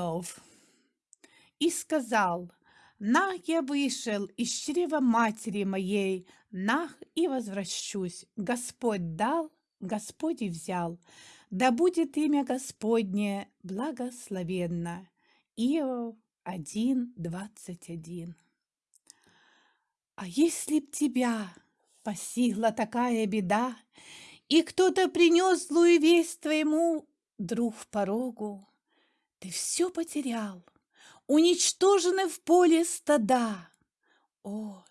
Иов и сказал, «Нах я вышел из чрева матери моей, нах и возвращусь. Господь дал, Господь и взял. Да будет имя Господне благословенно». Иов 1.21 А если б тебя постигла такая беда, И кто-то принес злую весть твоему друг в порогу, Ты все потерял, уничтожены в поле стада. О,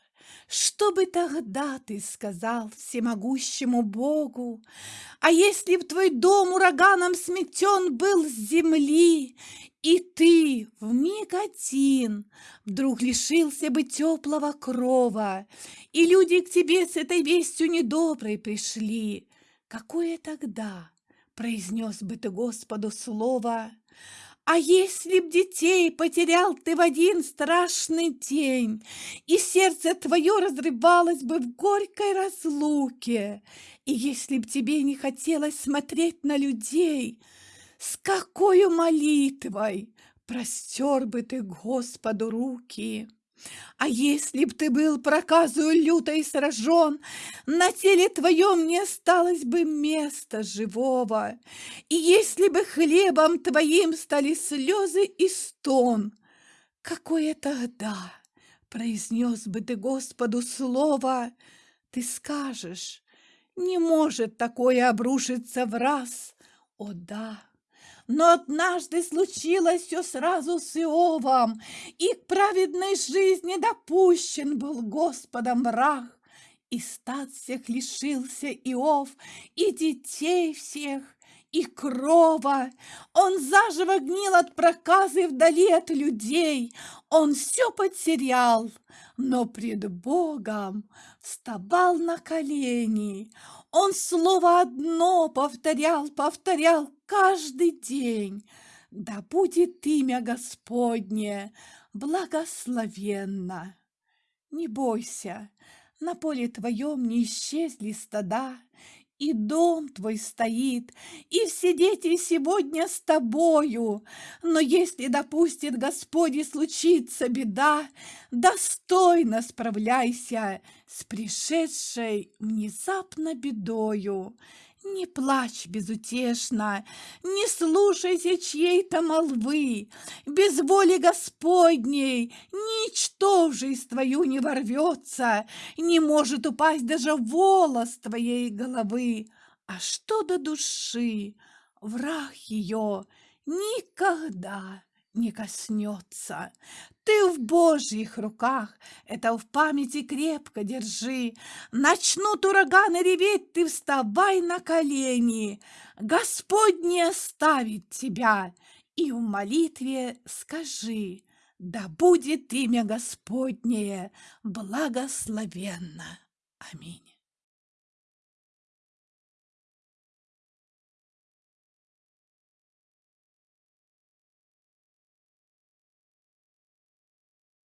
что бы тогда ты сказал всемогущему Богу? А если б твой дом ураганом сметен был с земли, И ты в миг один вдруг лишился бы теплого крова, И люди к тебе с этой вестью недоброй пришли, Какое тогда произнес бы ты Господу слово? А если б детей потерял ты в один страшный день, И сердце твое разрывалось бы в горькой разлуке, И если б тебе не хотелось смотреть на людей, С какой молитвой простер бы ты Господу руки! А если б ты был проказую лютой сражен, На теле твоем не осталось бы места живого, И если бы хлебом твоим стали слезы и стон, Какое тогда произнес бы ты Господу слово, Ты скажешь, не может такое обрушиться в раз, о да! Но однажды случилось все сразу с Иовом, И к праведной жизни допущен был Господом враг. И стад всех лишился Иов, и детей всех, и крова. Он заживо гнил от проказы вдали от людей. Он все потерял, но пред Богом вставал на колени. Он слово одно повторял, повторял каждый день. Да будет имя Господне благословенно. Не бойся, на поле твоем не исчезли стада, и дом твой стоит, и все дети сегодня с тобою. Но если допустит Господь и случится беда, достойно справляйся с пришедшей внезапно бедою. Не плачь безутешно, не слушайся чьей-то молвы. Без воли Господней ничто в жизнь твою не ворвется, Не может упасть даже волос твоей головы. А что до души, враг ее никогда не коснется. Ты в Божьих руках, это в памяти крепко держи. Начнут ураганы реветь, ты вставай на колени. Господь не оставит тебя, и в молитве скажи, да будет имя Господнее благословенно. Аминь.